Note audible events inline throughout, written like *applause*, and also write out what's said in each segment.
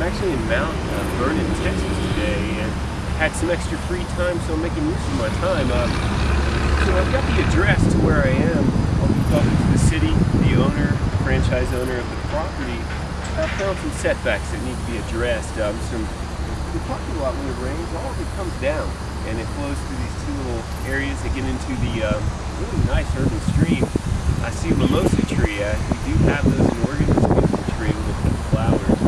I'm actually in Mount uh, Vernon, Texas today, and had some extra free time, so I'm making use of my time. Uh, so I've got the address to where I am. I'll be talking to the city, the owner, the franchise owner of the property. I found some setbacks that need to be addressed. Um, some the parking lot when it rains, all of it comes down and it flows through these two little areas that get into the um, really nice urban stream. I see a mimosa tree. Uh, we do have those in Oregon. It's a beautiful tree with the flowers.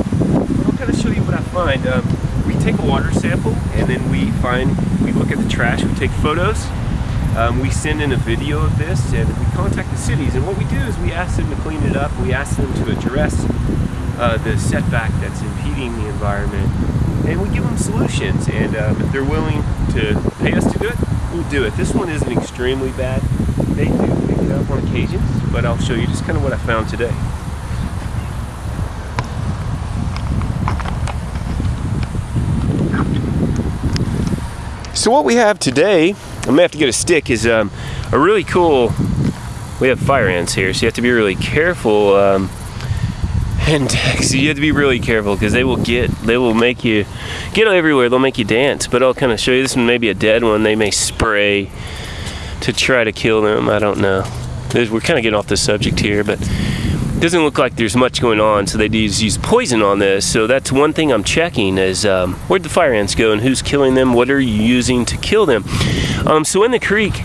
But I'll kind of show you what I find. Um, we take a water sample and then we find, we look at the trash, we take photos. Um, we send in a video of this and we contact the cities and what we do is we ask them to clean it up, we ask them to address uh, the setback that's impeding the environment and we give them solutions and um, if they're willing to pay us to do it we'll do it this one isn't extremely bad they do pick it up on occasions but I'll show you just kind of what I found today so what we have today I'm gonna have to get a stick is um, a really cool we have fire ants here so you have to be really careful um, and *laughs* so you have to be really careful because they will get they will make you get everywhere they'll make you dance but I'll kind of show you this one maybe a dead one they may spray to try to kill them I don't know. We're kind of getting off the subject here but doesn't look like there's much going on so they use, use poison on this so that's one thing I'm checking is um, where'd the fire ants go and who's killing them what are you using to kill them um, so in the creek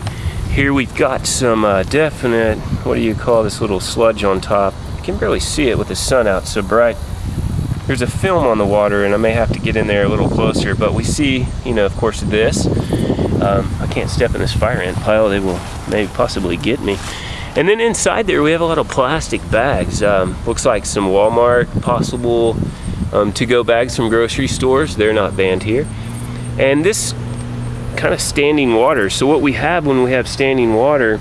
here we've got some uh, definite what do you call this little sludge on top You can barely see it with the sun out so bright. There's a film on the water and I may have to get in there a little closer, but we see, you know, of course this. Um, I can't step in this fire ant pile, they will maybe possibly get me. And then inside there we have a lot of plastic bags. Um, looks like some Walmart possible um, to-go bags from grocery stores. They're not banned here. And this kind of standing water. So what we have when we have standing water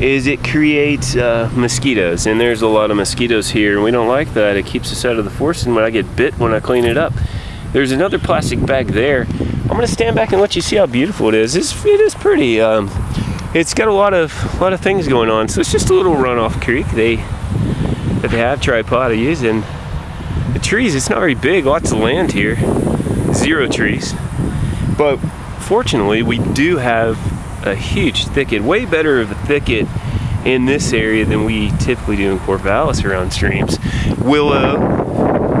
is it creates uh, mosquitoes and there's a lot of mosquitoes here and we don't like that it keeps us out of the forest and when I get bit when I clean it up there's another plastic bag there I'm gonna stand back and let you see how beautiful it is it's, it is pretty um, it's got a lot of a lot of things going on so it's just a little runoff creek they that they have tripod to use and the trees it's not very big lots of land here zero trees but fortunately we do have a huge thicket, way better of a thicket in this area than we typically do in Corvallis around streams. Willow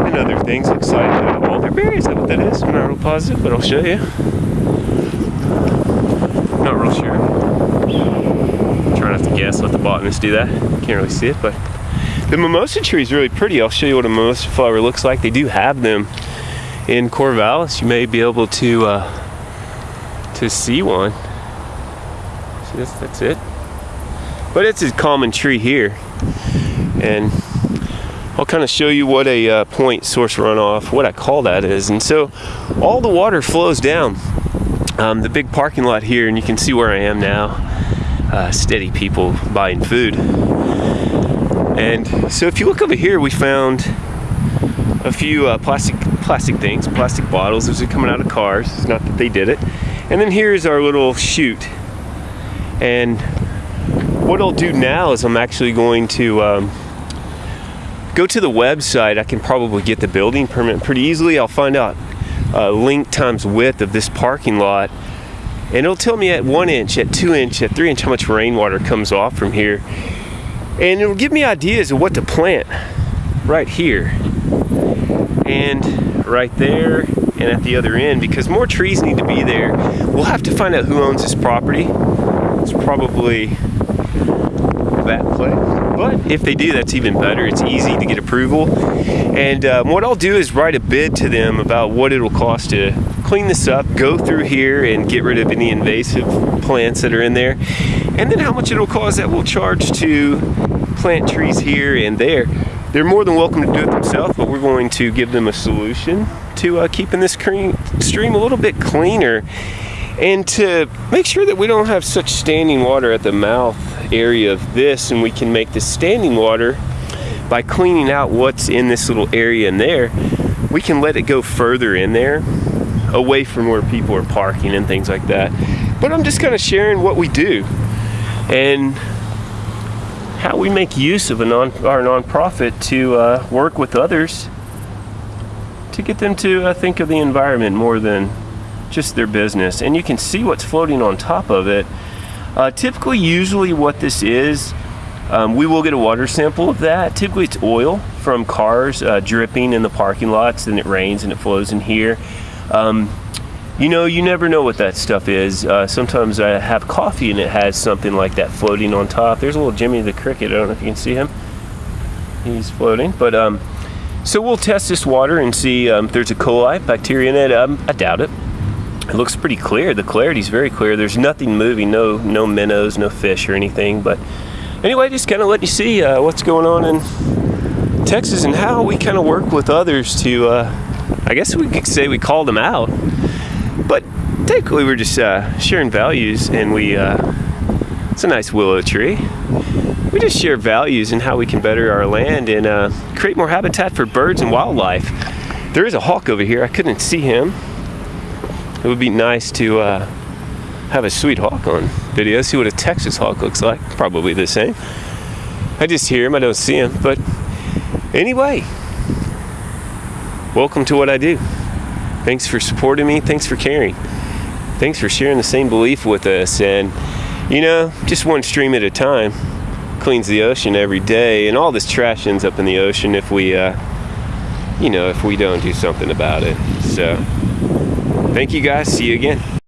and other things. Looks like uh, alderberry, is that what that is? I'm not real positive, but I'll show you. Not real sure. Guess, let the botanist do that. Can't really see it, but the mimosa tree is really pretty. I'll show you what a mimosa flower looks like. They do have them in Corvallis. You may be able to uh, to see one. That's, that's it. But it's a common tree here. And I'll kind of show you what a uh, point source runoff, what I call that is. And so all the water flows down um, the big parking lot here, and you can see where I am now. Uh, steady people buying food. And so if you look over here, we found a few uh, plastic plastic things, plastic bottles. Those are coming out of cars. It's not that they did it. And then here's our little chute and what I'll do now is I'm actually going to um, go to the website. I can probably get the building permit pretty easily. I'll find out uh, length times width of this parking lot and it'll tell me at one inch, at two inch, at three inch how much rainwater comes off from here. And it'll give me ideas of what to plant right here and right there and at the other end because more trees need to be there. We'll have to find out who owns this property it's probably that place. But if they do, that's even better. It's easy to get approval. And um, what I'll do is write a bid to them about what it'll cost to clean this up, go through here and get rid of any invasive plants that are in there. And then how much it'll cost that we'll charge to plant trees here and there. They're more than welcome to do it themselves, but we're going to give them a solution to uh, keeping this stream a little bit cleaner and to make sure that we don't have such standing water at the mouth area of this and we can make the standing water by cleaning out what's in this little area in there we can let it go further in there away from where people are parking and things like that but I'm just kind of sharing what we do and how we make use of a non our nonprofit to uh, work with others to get them to uh, think of the environment more than just their business. And you can see what's floating on top of it. Uh, typically, usually what this is, um, we will get a water sample of that. Typically it's oil from cars uh, dripping in the parking lots, then it rains and it flows in here. Um, you know, you never know what that stuff is. Uh, sometimes I have coffee and it has something like that floating on top. There's a little Jimmy the Cricket. I don't know if you can see him. He's floating. But um, so we'll test this water and see um, if there's a coli bacteria in it. Um, I doubt it. It looks pretty clear. The clarity's very clear. There's nothing moving. No, no minnows, no fish or anything. But anyway, just kind of let you see uh, what's going on in Texas and how we kind of work with others to. Uh, I guess we could say we called them out but technically, we're just uh, sharing values, and we. Uh, it's a nice willow tree. We just share values and how we can better our land and uh, create more habitat for birds and wildlife. There is a hawk over here. I couldn't see him. It would be nice to uh, have a sweet hawk on video. See what a Texas hawk looks like. Probably the same. I just hear him. I don't see him. But anyway, welcome to what I do. Thanks for supporting me. Thanks for caring. Thanks for sharing the same belief with us. And, you know, just one stream at a time cleans the ocean every day. And all this trash ends up in the ocean if we, uh, you know, if we don't do something about it. So, thank you guys. See you again.